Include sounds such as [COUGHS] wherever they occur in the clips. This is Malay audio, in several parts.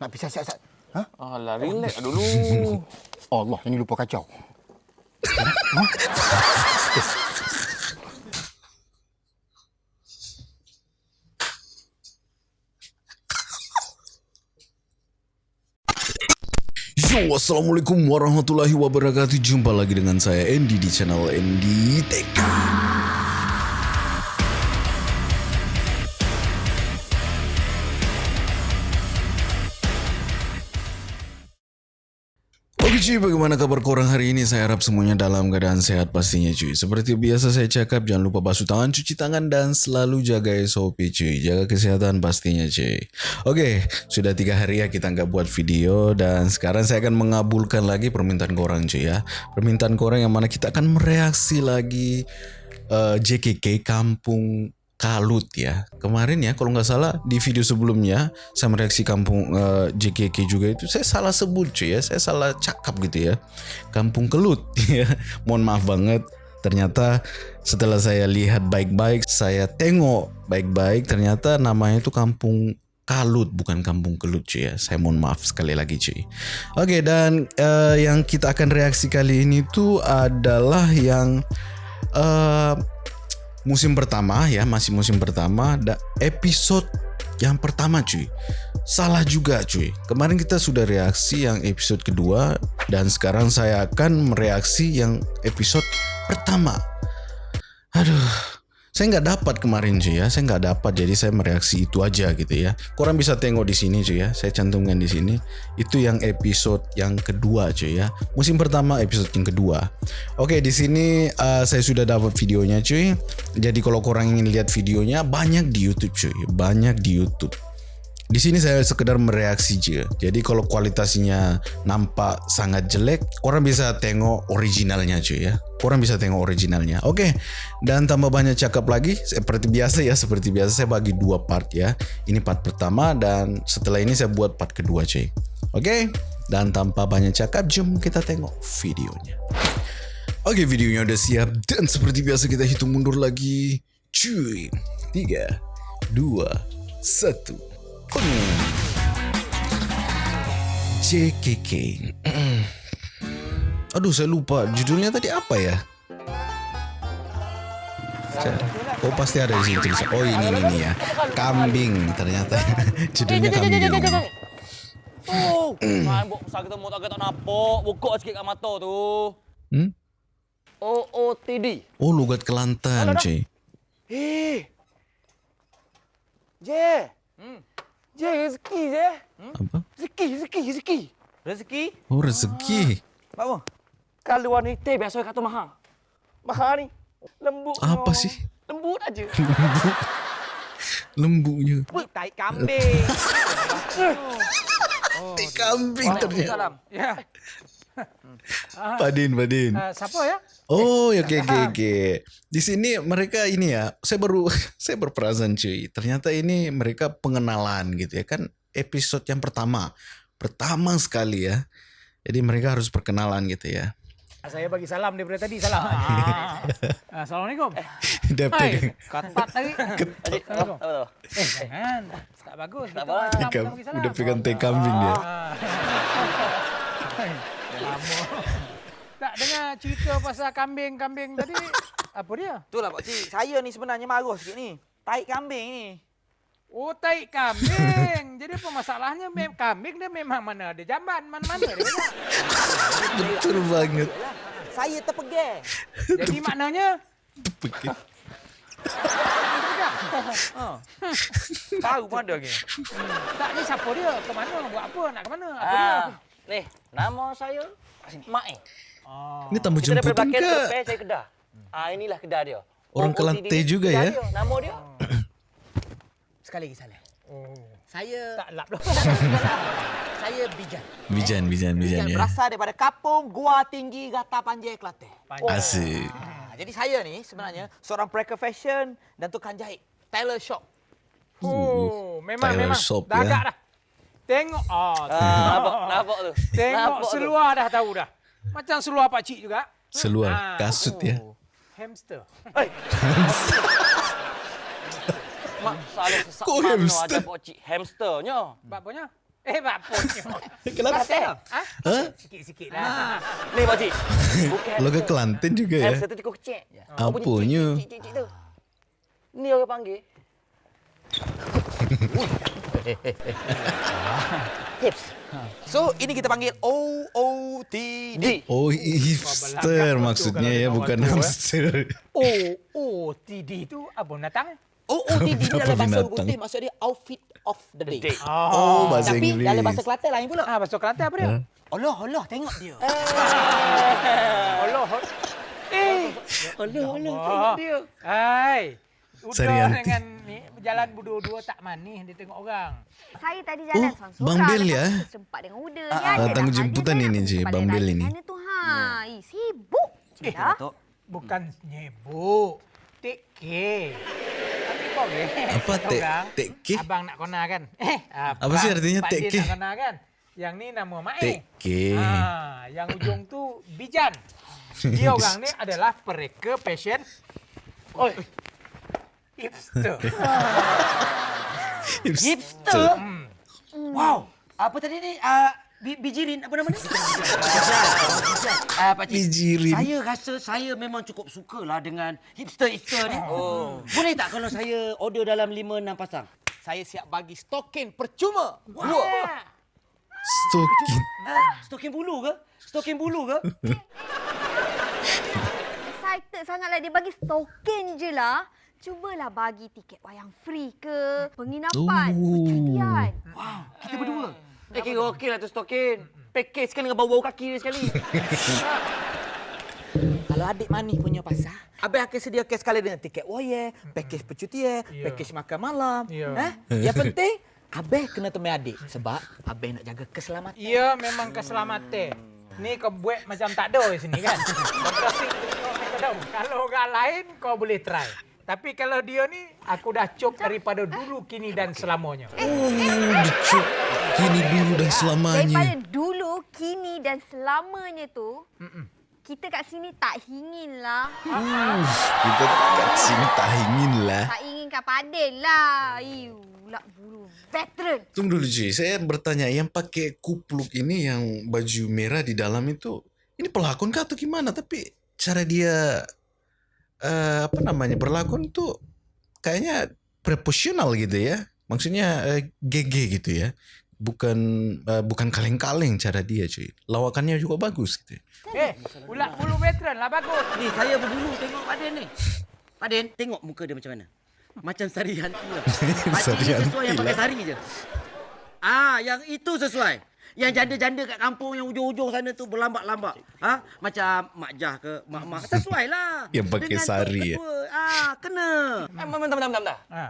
Nak pisah siap-siap. Ha? Alah, relax dulu. [LAUGHS] Allah, ini lupa kacau. [LAUGHS] Yo, Assalamualaikum warahmatullahi wabarakatuh Jumpa lagi dengan saya Andy di channel Andy TK Oke cuy, bagaimana kabar korang hari ini? Saya harap semuanya dalam keadaan sehat pastinya cuy. Seperti biasa saya cakap, jangan lupa basuh tangan, cuci tangan, dan selalu jaga SOP cuy. Jaga kesehatan pastinya cuy. Oke, sudah tiga hari ya kita nggak buat video, dan sekarang saya akan mengabulkan lagi permintaan korang cuy ya. Permintaan korang yang mana kita akan mereaksi lagi uh, JKK Kampung Kalut ya. Kemarin ya kalau nggak salah di video sebelumnya saya mereaksi kampung uh, JKK juga itu saya salah sebut cuy ya. Saya salah cakap gitu ya. Kampung Kelut [LAUGHS] ya. Mohon maaf banget. Ternyata setelah saya lihat baik-baik, saya tengok baik-baik ternyata namanya itu Kampung Kalut bukan Kampung Kelut cuy ya. Saya mohon maaf sekali lagi cuy. Oke dan uh, yang kita akan reaksi kali ini tuh adalah yang uh, musim pertama ya masih musim pertama. Da episode yang pertama cuy. Salah juga cuy. Kemarin kita sudah reaksi yang episode kedua dan sekarang saya akan mereaksi yang episode pertama. Aduh saya nggak dapat kemarin cuy ya. Saya nggak dapat. Jadi saya mereaksi itu aja gitu ya. Korang bisa tengok di sini cuy ya. Saya cantumkan di sini. Itu yang episode yang kedua cuy ya. Musim pertama episode yang kedua. Oke di sini uh, saya sudah dapat videonya cuy. Jadi kalau korang ingin lihat videonya banyak di YouTube cuy. Banyak di YouTube Di sini saya sekedar mereaksi je. Jadi kalau kualitasnya nampak sangat jelek, orang bisa tengok originalnya cuy ya. Orang bisa tengok originalnya. Oke, okay. dan tambah banyak cakap lagi, seperti biasa ya, seperti biasa saya bagi dua part ya. Ini part pertama dan setelah ini saya buat part kedua cuy. Oke, okay. dan tanpa banyak cakap, jom kita tengok videonya. Oke, okay, videonya udah siap dan seperti biasa kita hitung mundur lagi. Cuy, 3, 2, 1... Un. JKK. Aduh, saya lupa judulnya tadi apa ya? Oh pasti ada di sini tulisan. Oh ini ini ya, kambing ternyata judulnya kambing. Oh, sakit mau tak kita napo, buka sikit kat mata tu. Hmm? OOTD. Oh, lugat Kelantan, cuy. Eh. Je. Hmm. Je rezeki je. Hmm? Apa? Rezeki, rezeki, rezeki. Rezeki? Oh, rezeki. Ah. Apa? Kalau wanita biasa kata mahal. Mahal ni. Lembut. Apa sih? Lembut aja. [LAUGHS] Lembutnya. [LAUGHS] Tai kambing. oh, tai kambing ternyata. Salam. Ya. Padin, Padin. Uh, siapa ya? Oh, ya, oke, oke, oke. Di sini mereka ini ya, saya baru [LAUGHS] saya berperasan cuy. Ternyata ini mereka pengenalan gitu ya kan episode yang pertama. Pertama sekali ya. Jadi mereka harus perkenalan gitu ya. Saya bagi salam daripada tadi salam. Ah. [LAUGHS] Assalamualaikum. [LAUGHS] Dia Hai, ketat apa apa? Eh, jangan. Tak bagus. Tak apa. udah pegang teh kambing dia. Ah. Lama. Tak dengar cerita pasal kambing-kambing tadi. [LAUGHS] Apa dia? Itulah Pak Cik. Saya ni sebenarnya marah sikit ni. Tai kambing ni. Oh, tai kambing. [LAUGHS] Jadi apa masalahnya? Mem kambing dia memang mana ada jamban. Mana-mana dia. Betul banget. Saya terpegang. Jadi maknanya Ha. Tahu pun ada lagi. tak ni siapa dia? Ke mana? Buat apa? Nak ke mana? Apa dia? Ah, ni, nama saya Mak eh. Oh. Ini tamu Kita daripada jemputan ke? depan saya kedah. Ah inilah kedah dia. Orang Kelantan juga ya? Dia. Nama dia. [COUGHS] Sekali lagi salah. Oh. Saya Tak lap dah. [LAUGHS] saya Bijan. Bijan, bijan, bijan Bijan ya. berasal daripada Kapung Gua Tinggi Gata Panjai Kelantan. Panjang. Asik. Ha, jadi saya ni sebenarnya seorang breaker fashion dan tukang jahit. Tailor shop. Oh, memang Tailor memang. shop, dah ya. agak dah. Tengok ah, Ah, nampak, nampak tu. tengok Nampak tu. seluar dah tahu dah. Macam seluar pak cik juga. Seluar Ah, kasut ya. oh. Hamster. [LAUGHS] Mak salah sesak Kok hamster? ada cik hamsternya. Bapaknya? Eh, mak punya. Kenapa? Ha? Hah? Sikit-sikit lah. Ni pak cik. Logo Kelantan juga ya. hamster tu cukup kecil. Apanya? Cik tu. Ni orang panggil. [LAUGHS] [LAUGHS] Hips. So, ini kita panggil O O T D. Oh, hipster maksudnya ya, bukan hamster. [LAUGHS] O O T D tu apa binatang? O O T D dalam bahasa putih maksud dia outfit of the day. Day. Oh, bahasa Tapi Inggeris. dalam bahasa Kelantan lain pula. Ah, bahasa Kelantan apa dia? Ha? Allah, Allah, tengok dia. Allah. Eh, [LAUGHS] Allah, Allah, tengok dia. Hai. Sarianti. dengan ni berjalan berdua-dua tak manis dia tengok orang. Saya tadi jalan Oh, seorang-seorang. Bang Bel ya? Sempat dengan Uda. Ah, ya, hal jemputan ini, Cik, balik Bang lari ini. Mana tu ha? Eh, sibuk je Eh, dah. Datuk. Bukan nyebuk. Take care. Tapi kau ke? Apa take- Orang, take care? Abang nak kona kan? Eh, Apa sih artinya Din care? nak kona kan? Yang ni nama Mae. Take care. Ah, yang ujung tu Bijan. [LAUGHS] Dia orang ni adalah pereka passion. Oi. [LAUGHS] Hipster. Hipster. Hmm. Wow. Apa tadi ni? Uh, bijirin apa nama ni? Ah, Pak Cik. Bijirin. Saya rasa saya memang cukup sukalah dengan hipster-hipster ni. Oh. Boleh tak kalau saya order dalam 5 6 pasang? Saya siap bagi stokin percuma. Dua. Stokin. Ah, stokin bulu ke? Stokin bulu ke? [LAUGHS] Excited sangatlah dia bagi token je lah. Cubalah bagi tiket wayang free ke, penginapan, Oh. percutian. Wow, kita berdua. Eh, kira okey lah tu stokin. Package kan dengan bau-bau kaki dia sekali. [LAUGHS] Kalau adik manis punya pasal, Abang akan sediakan sekali dengan tiket wayang, package percutian, Ya. package makan malam. Ya. Eh? Yang penting, Abang kena temui adik. Sebab Abang nak jaga keselamatan. Ya memang keselamatan. Ni kau buat macam tak ada di sini kan. [LAUGHS] Kalau orang lain kau boleh try. Tapi kalau dia ni aku dah cop daripada dulu kini dan selamanya. Oh, dicuk. Kini dulu dan Daripada selamanya. dulu, kini dan selamanya tu, kita kat sini tak ingin lah. Uh, kita kat sini tak ingin lah. Tak ingin kat Padel lah. Iu, lah bulu veteran. Tunggu dulu cuy, saya bertanya yang pakai kupluk ini yang baju merah di dalam itu, ini pelakon kah atau gimana? Tapi cara dia eh, apa namanya berlakon tuh kayaknya proporsional gitu ya. Maksudnya eh, GG gitu ya. Bukan eh, bukan kaleng-kaleng cara dia cuy. Lawakannya juga bagus gitu. Eh, ulat bulu veteran lah bagus. Ni saya berbulu tengok Pak Den ni. Pak Den, tengok muka dia macam mana? Macam sari hantu lah. Pakcik [LAUGHS] Sari ni sesuai hantu yang pakai lah. sari je. Ah, yang itu sesuai. Yang janda-janda kat kampung yang ujung-ujung sana tu berlambak-lambak. Ha? Macam Mak Jah ke Mak Mak. Sesuai lah. Yang pakai Tok sari, ya? Ah, kena. Eh, bentar, bentar, bentar, bentar. Ha.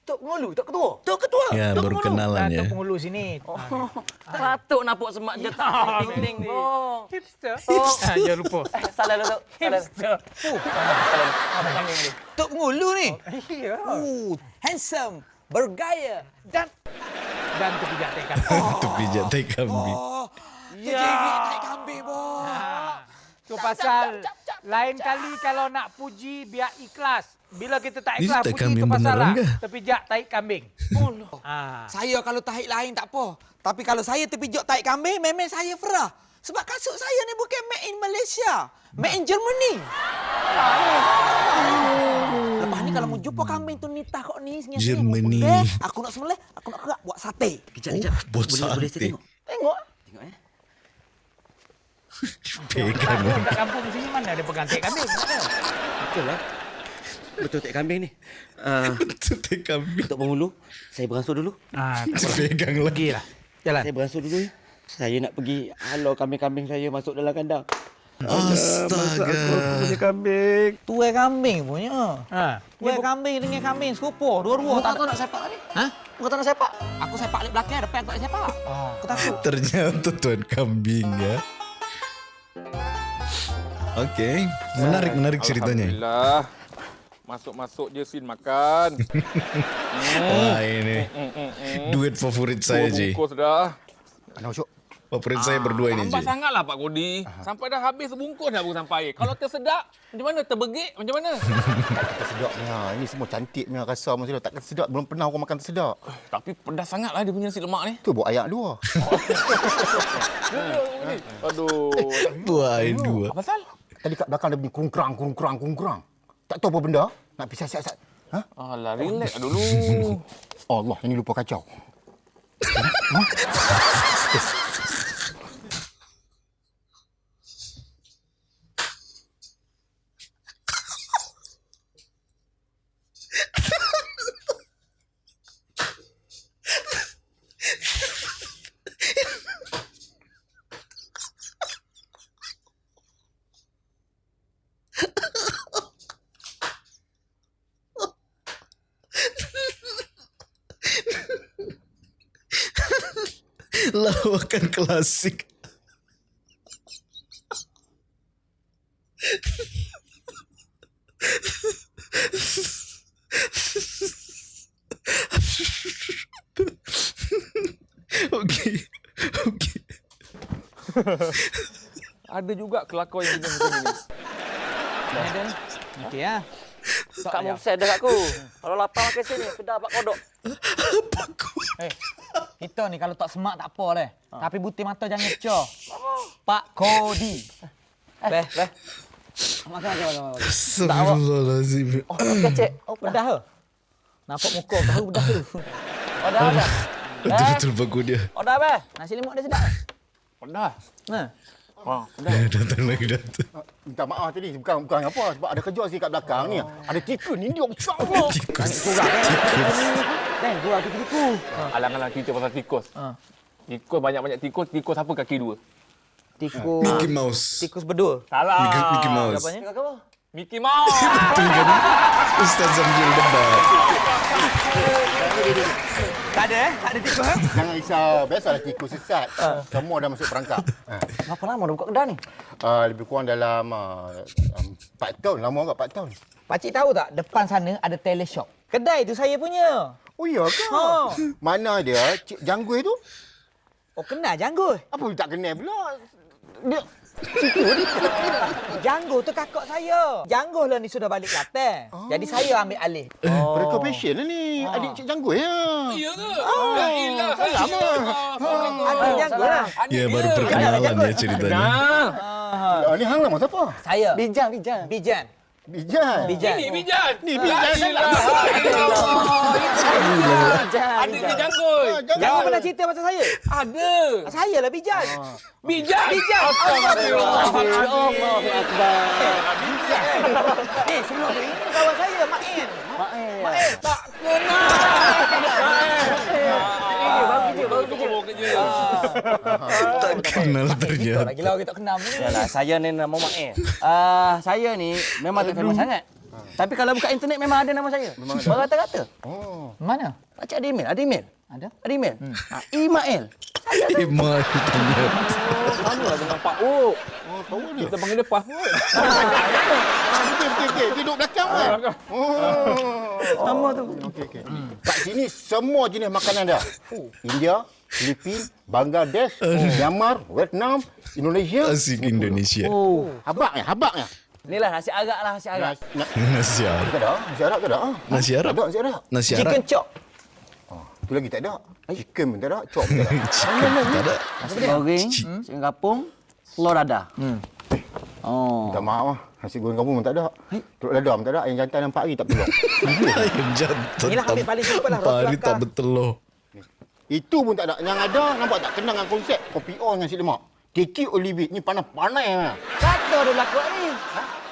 Tok Pengulu, Tok Ketua. Tok Ketua. Ya, Tok baru Pengulu. kenalan ya. tu penghulu sini. Oh. [LAUGHS] Patut nampak semak je. [LAUGHS] Ting-ting, bong. Hipster. Oh. [LAUGHS] Ha, jangan lupa. Eh, Salah lah, Tok. Salah. Hipster. Salah. Abang kambing ni. Tok Pengulu ni. Ya. Uh, handsome, bergaya dan Dan terpijak tekan. Itu pijat tai kambing. oh, Ya. kambing, boh. Ha. Tu pasal lain kali kalau nak puji biar ikhlas. Bila kita tak ikhlas tai puji kambing tu pasal lah. Terpijak tahi kambing. [LAUGHS] Ha. Saya kalau tahi lain tak apa. Tapi kalau saya terpijak tahi kambing, memang saya ferah. Sebab kasut saya ni bukan made in Malaysia. Made in Germany. Lepas ni kalau mau jumpa kambing tu nitah kok ni. Germany. Aku nak sembelih, aku nak kerak buat sate. Kejap, kejap. Oh, buat boleh, Boleh sate. saya tengok? Tengok. Tengok eh. Pegang. Kat kampung sini mana ada pegang tek kambing? Betul lah. Betul tak kambing ni. Uh, Itu tai kambing. Tok Penghulu, saya beransur dulu. Ha, tak apa. Pegang lagi. Lah. Jalan. Saya beransur dulu ya. Saya nak pergi halau kambing-kambing saya masuk dalam kandang. Astaga. punya kambing. Tuai kambing punya. Ha. Tuai kambing dengan kambing serupa. Dua-dua. Tak tahu nak sepak tadi. Ha? Bukan tak nak sepak. Aku sepak balik belakang, depan aku tak nak sepak. Oh. Aku takut. Ternyata tuan kambing ya. Okey, menarik menarik ceritanya. Alhamdulillah. Masuk-masuk je Sin makan. Wah [LAUGHS] ini duet favorit saya Dua Ji. bungkus dah. Mana Usyuk? Favorit saya berdua ini, Lambat Cik. sangatlah Pak Kodi. Sampai dah habis sebungkus dah baru sampai. Kalau tersedak, macam mana? Terbegik macam mana? [LAUGHS] Tersedak ni ha. Ini semua cantik ni rasa masa dah takkan sedap. Belum pernah orang makan tersedak. Tapi pedas sangatlah dia punya nasi lemak ni. Tu buat ayak dua. [LAUGHS] Aduh. Buah air dua. Apa pasal? Tadi kat belakang ada bunyi kurung-kurang, kurung-kurang, kurung-kurang. Tak tahu apa benda. Nak pisah siap-siap. Ha? Alah, relax dulu. [LAUGHS] Allah, ini lupa kacau. フフフフフフフ。[LAUGHS] Lawakan klasik. Okey. Okey. Ada juga kelakar yang jenis macam ni. Ada. Okey ah. Kak mau saya dah aku. Kalau lapar makan sini, kedah pak kodok. Eh, kita ni kalau tak semak tak apa leh. Tapi butir mata jangan [LAUGHS] ngecor. Pak Kodi. Beh, beh. Makan, makan, makan. makan. Astagfirullahalazim. Oh, kecek. Oh, pedah ke? Nampak muka kau pedah tu. Oh, dah, dah. Betul-betul bagus dia. Oh, dah, beh. Nasi lemak dia sedap. Pedas. Nah. Ha, Eh, datang lagi datang. Minta maaf tadi. Bukan bukan apa. Sebab ada kerja sikit kat belakang ni. Ada tikus ni. Dia besar. Tikus. Dan gua aku tiku. Alang-alang cerita pasal tikus. Ha. Tikus banyak-banyak tikus. Tikus apa kaki dua? Tikus. Mickey Mouse. Tikus berdua. Salah. Mickey, Mickey Mouse. Apanya? Mickey Mouse. [LAUGHS] Itu kan Ustaz sambil debat. Tak ada eh? Tak ada tikus eh? Jangan risau. Biasalah tikus sesat. Semua dah masuk perangkap. Ha. Berapa lama dah buka kedai ni? Uh, lebih kurang dalam uh, um, 4 tahun. Lama agak 4 tahun. Pakcik tahu tak depan sana ada teleshop. Kedai tu saya punya. Oh iya ke? Ha. Mana dia? Cik Janggui tu? Oh kenal Janggo. Apa tak kenal pula? Dia Janggo tu kakak saya. Janggo lah ni sudah balik Kelantan. Jadi saya ambil alih. oh. Mereka passion lah ni. Adik Cik Janggui ya. Ya ke? Ya ilah. Salam lah. Adik Janggo lah. Ya, baru perkenalan ya ceritanya. Nah. Ah, ni hang nama siapa? Saya. Bijan, bijan. Bijan. Bijan. Bijan. Ini Bijan. Ni Bijan. Ilah. Bijan. Adik dia jangkut. Janggo pernah cerita pasal saya? Ada. Saya lah Bijan. Bijan. Bijan. Astagfirullah. Allahu Akbar. Eh, sebelum tu ini kawan saya, Main. Main. Main. Tak kenal. Ini baru kerja, baru kerja. Baru kerja. Tak kenal ternyata. Lagi lah kita kenal ni. Yalah, saya ni nama Mael. Ah, saya ni memang tak famous sangat. Tapi kalau buka internet memang ada nama saya. Berkata-kata. Oh. Mana? Pakcik ada email? Ada email? Ada? Ada email? Hmm. Ah, Imael. Imal ternyata. Sama lah dengan Pak Uk. Oh, tahu dia. Kita panggil dia Pak Uk. [LAUGHS] Ah, Okey. Dia duduk belakang kan? Oh. Nama tu. Okey, okey. Kat sini semua jenis makanan dah. India, Filipin, Bangladesh, Myanmar, Vietnam, Indonesia. Asik Indonesia. Oh. Habaknya, habaknya. Inilah nasi arak lah, nasi arak. Nasi ada? [LAUGHS] Nasi Arab tak ada? Ah. Nasi Arab? Tak ada, nasi Arab. Nasi Chicken Arab. chop. Tu lagi tak ada. Chicken pun tak ada, chop pun tak ada. [LAUGHS] Chicken tak ada. Nasi goreng, chicken kapung, telur dadah. Oh. Minta maaf lah. Nasi goreng kampung pun tak ada. Telur dadah pun tak ada. Ayam jantan yang 4 hari tak peluang. [LAUGHS] Ayam jantan. Inilah ambil paling simple lah, Empat hari roti tak bertelur. Itu pun tak ada. Yang ada, nampak tak kenal dengan konsep kopi O dengan nasi lemak. Kiki Olive ni panas-panas. lah. Kata dia berlaku ni.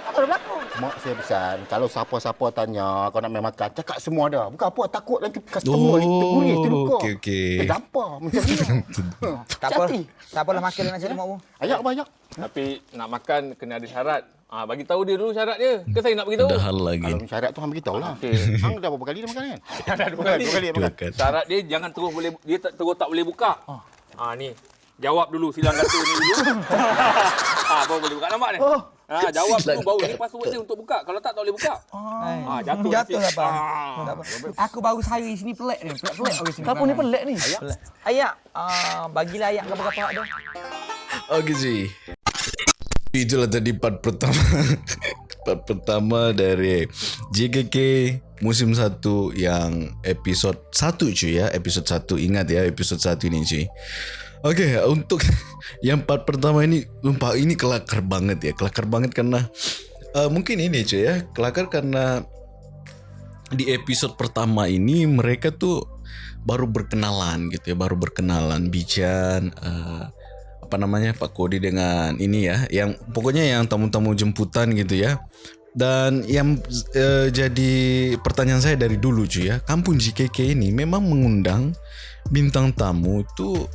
Apa dia berlaku? Mak saya pesan, kalau siapa-siapa tanya kau nak main makan, cakap semua ada. Bukan apa, takut nanti customer ni Oh, terguris, terluka. okey, okey. Terdampar macam ni. [LAUGHS] Tak apa. Tak apalah makan dia nasi lemak pun. Ayak banyak. Tapi nak makan kena ada syarat. Ah, bagi tahu dia dulu syarat dia. Ke saya nak bagi tahu? Ada hal lagi. Kalau syarat tu hang beritahu lah. Okey. [LAUGHS] Hang dah berapa kali dah makan kan? [LAUGHS] Dah dua kali. Dua kali dah makan. kan. Syarat dia jangan terus boleh dia tak, terus tak boleh buka. Ah ni. Jawab dulu silang kata ni dulu. ah baru boleh buka nampak ni. Oh, Ah, jawab dulu baru ni password dia untuk buka. Kalau tak tak boleh buka. Ah, jatuh. Jatuh lah. Bang. Ah. Aku baru sehari sini pelik ni. Pelik-pelik orang sini. Kenapa ni pelik ni? Pelik. Ayak, ah, bagilah ayak kapal-kapal tu. Oke cuy. Itulah tadi part pertama. [LAUGHS] part pertama dari JKK musim 1 yang episod 1 cuy ya. Episod 1 ingat ya episod 1 ini cuy. Oke, untuk [LAUGHS] yang part pertama ini lupa ini kelakar banget ya. Kelakar banget karena eh, mungkin ini cuy ya. Kelakar karena di episode pertama ini mereka tuh baru berkenalan gitu ya, baru berkenalan Bijan eh, apa namanya Pak Kodi dengan ini ya, yang pokoknya yang tamu-tamu jemputan gitu ya. Dan yang eh, jadi pertanyaan saya dari dulu cuy ya, kampung JKK ini memang mengundang bintang tamu itu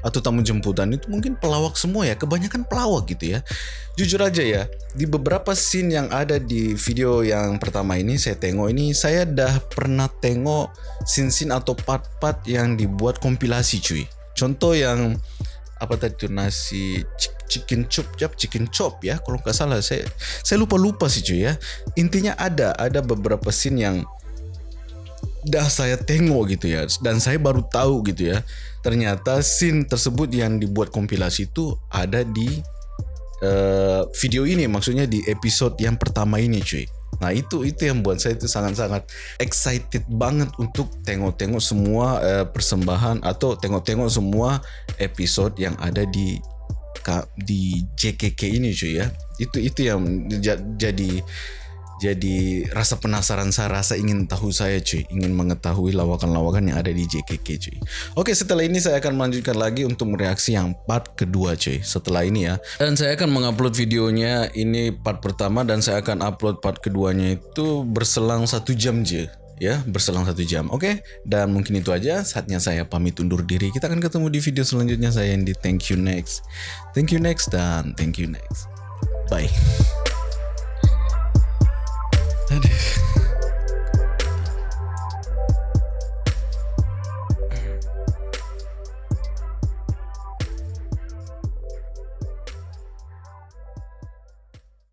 atau tamu jemputan itu mungkin pelawak semua ya, kebanyakan pelawak gitu ya. Jujur aja ya, di beberapa scene yang ada di video yang pertama ini saya tengok ini saya dah pernah tengok scene-scene atau part-part yang dibuat kompilasi cuy. Contoh yang apa tadi tuh nasi chi- chicken chop jap chicken chop ya kalau nggak salah saya saya lupa lupa sih cuy ya intinya ada ada beberapa scene yang dah saya tengok gitu ya dan saya baru tahu gitu ya ternyata scene tersebut yang dibuat kompilasi itu ada di eh, video ini maksudnya di episode yang pertama ini cuy. Nah itu itu yang buat saya itu sangat-sangat excited banget untuk tengok-tengok semua eh, persembahan atau tengok-tengok semua episode yang ada di di JKK ini cuy ya. Itu itu yang ja- jadi jadi rasa penasaran saya rasa ingin tahu saya cuy. Ingin mengetahui lawakan-lawakan yang ada di JKK cuy. Oke setelah ini saya akan melanjutkan lagi untuk mereaksi yang part kedua cuy. Setelah ini ya. Dan saya akan mengupload videonya. Ini part pertama dan saya akan upload part keduanya itu berselang satu jam je ya berselang satu jam. Oke? Dan mungkin itu aja. Saatnya saya pamit undur diri. Kita akan ketemu di video selanjutnya. Saya yang di thank you next. Thank you next. Dan thank you next. Bye That is.